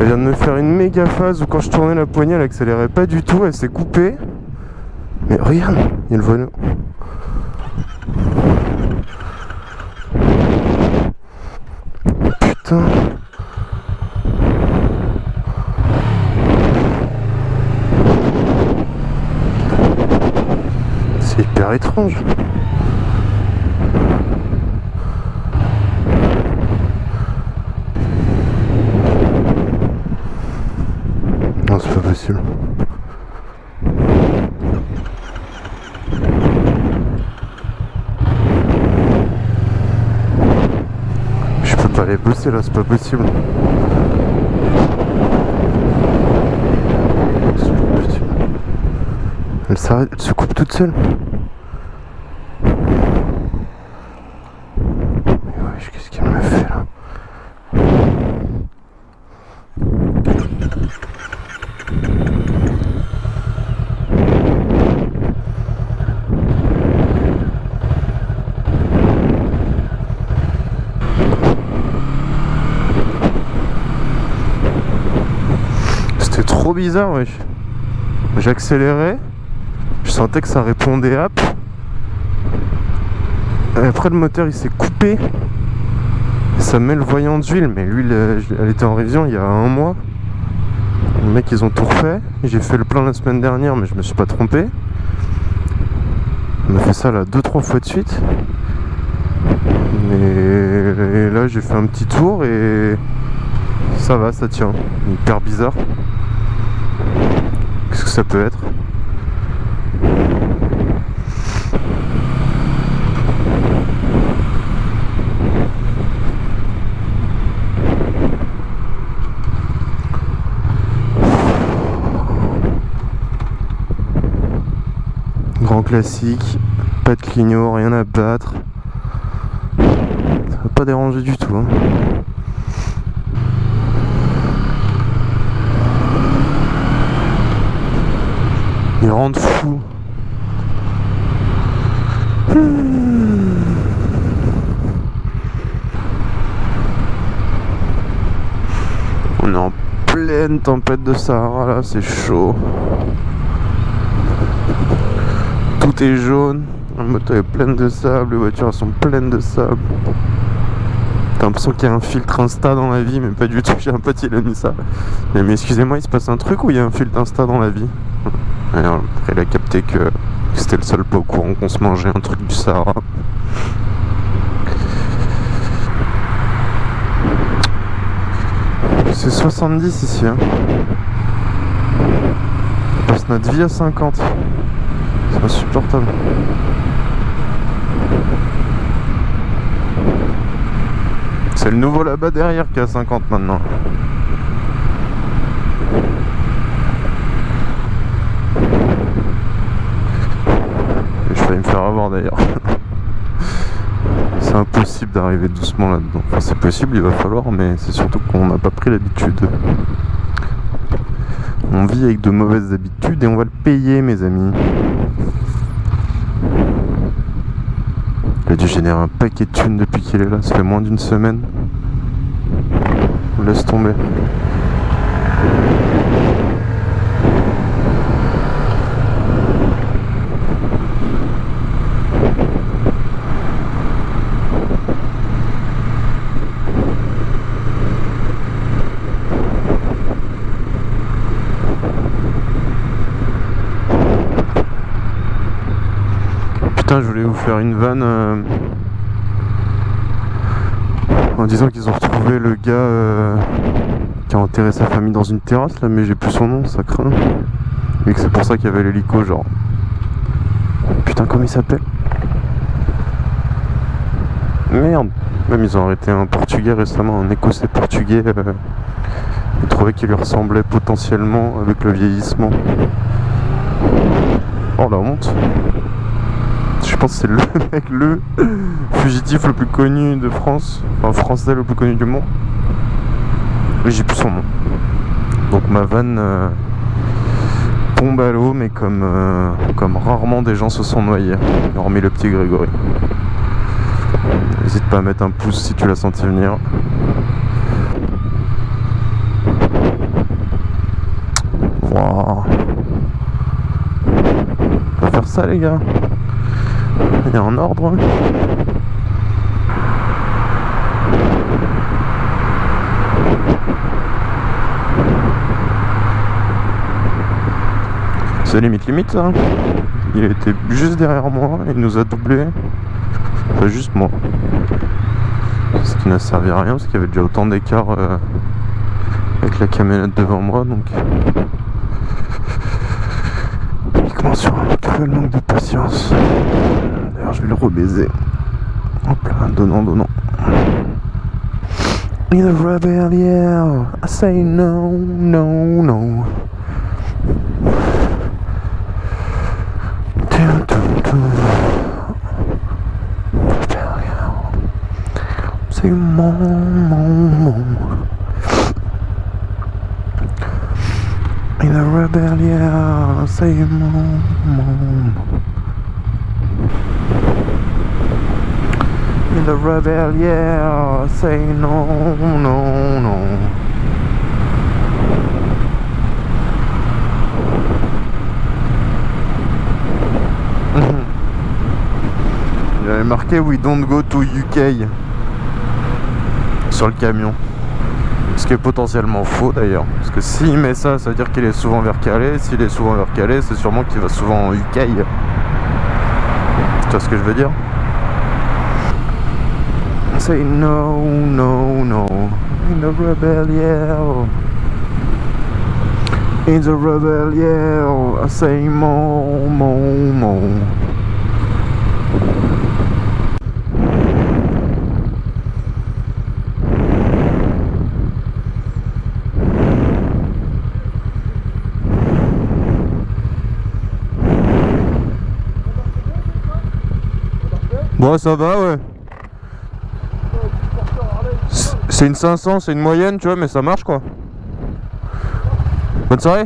Elle vient de me faire une méga phase où quand je tournais la poignée elle accélérait pas du tout, elle s'est coupée. Mais regarde, il y a le volant. Putain C'est hyper étrange. Pas possible. Je peux pas aller bosser là, c'est pas possible. C'est pas possible. Elle s'arrête, elle se coupe toute seule. Mais wesh, qu'est-ce qu'elle me fait là C'était bizarre, wesh. J'accélérais, je sentais que ça répondait hop. Et après, le moteur il s'est coupé. Ça met le voyant d'huile, mais l'huile euh, elle était en révision il y a un mois. Les mecs ils ont tout refait. J'ai fait le plein la semaine dernière, mais je me suis pas trompé. On a fait ça là 2-3 fois de suite. Mais là j'ai fait un petit tour et ça va, ça tient. Hyper bizarre. Ça peut être Grand classique, pas de clignot, rien à battre. Ça va pas déranger du tout. hein. Ils rendent fou. On est en pleine tempête de Sahara là, c'est chaud. Tout est jaune, la moto est pleine de sable, les voitures sont pleines de sable. T'as l'impression qu'il y a un filtre Insta dans la vie, mais pas du tout. J'ai un pote, il mis ça. Mais, mais excusez-moi, il se passe un truc ou il y a un filtre Insta dans la vie? Alors, il a capté que c'était le seul pas au courant qu'on se mangeait un truc du Sahara. C'est 70 ici. Hein. On passe notre vie à 50. C'est insupportable. C'est le nouveau là-bas derrière qui a 50 maintenant. Et je failli me avoir d'ailleurs. C'est impossible d'arriver doucement là-dedans. C'est possible, il va falloir, mais c'est surtout qu'on n'a pas pris l'habitude. On vit avec de mauvaises habitudes et on va le payer, mes amis. Il a dû générer un paquet de thunes depuis qu'il est là, ça fait moins d'une semaine. On laisse tomber. Putain, je voulais vous faire une vanne euh, en disant qu'ils ont retrouvé le gars euh, qui a enterré sa famille dans une terrasse là, mais j'ai plus son nom, ça craint. Et que c'est pour ça qu'il y avait l'hélico, genre. Putain, comment il s'appelle? Merde Même ils ont arrêté un portugais récemment, un écossais portugais euh, Il trouvait qu'il lui ressemblait potentiellement avec le vieillissement. Oh la honte pense que c'est le mec, le fugitif le plus connu de France, enfin français le plus connu du monde. J'ai plus son nom. Donc ma vanne euh, tombe à l'eau, mais comme, euh, comme rarement des gens se sont noyés, hormis le petit Grégory. N'hésite pas à mettre un pouce si tu l'as senti venir. Wow. On va faire ça les gars. En ordre. C'est limite limite ça. Il était juste derrière moi, il nous a doublé. Pas juste moi. Ce qui n'a servi à rien parce qu'il y avait déjà autant d'écart euh, avec la camionnette devant moi donc. Uniquement sur un cruel manque de patience. D'ailleurs je vais le rebaiser. Hop là, donnant, donnant. In a rebel, yeah, I say no, no, no. Say mon, mon, mon. In a rebel, yeah, say mon, mon. In the rebel, yeah, say no, no, no. Il avait marqué We don't go to UK sur le camion. Ce qui est potentiellement faux d'ailleurs. Parce que s'il met ça, ça veut dire qu'il est souvent vers Calais. S'il est souvent vers Calais, c'est sûrement qu'il va souvent en UK. Tu vois ce que je veux dire? Say no, no, no. In the rebel, yeah. In the rebel, yeah. I say mo, mo, mo. Bon, ça va, ouais. C'est- une 500, c'est une moyenne, tu vois, mais ça marche quoi. Bonne soirée.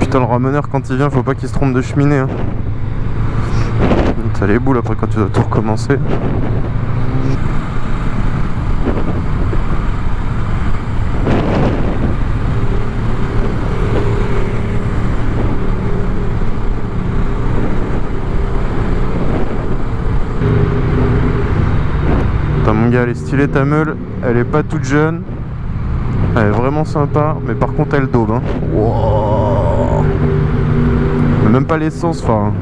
Putain, le rameneur, quand il vient, faut pas qu'il se trompe de cheminée. Hein. Ça les boules après quand tu dois tout recommencer. Elle est stylée ta meule, elle est pas toute jeune, elle est vraiment sympa, mais par contre elle daube hein. Même pas l'essence, enfin.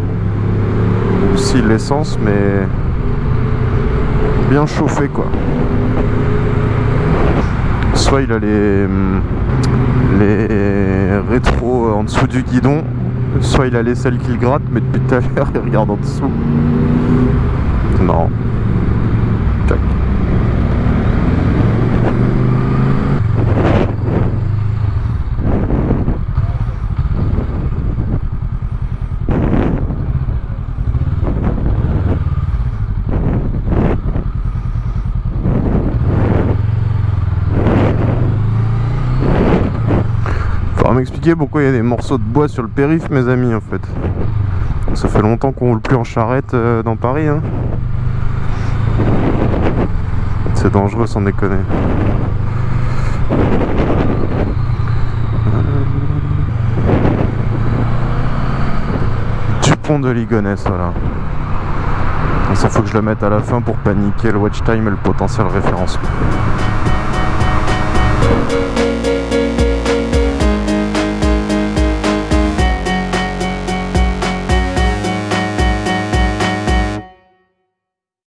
Si l'essence, mais bien chauffé quoi. Soit il a les, les rétros en dessous du guidon, soit il a les selles qu'il gratte, mais depuis tout à l'heure il regarde en dessous. Marrant. Faudra m'expliquer pourquoi il y a des morceaux de bois sur le périph' mes amis en fait. Ça fait longtemps qu'on roule plus en charrette euh, dans Paris hein. C'est dangereux sans déconner. Dupont de Ligonnès voilà. Ça faut que je le mette à la fin pour paniquer le watch time et le potentiel référencement.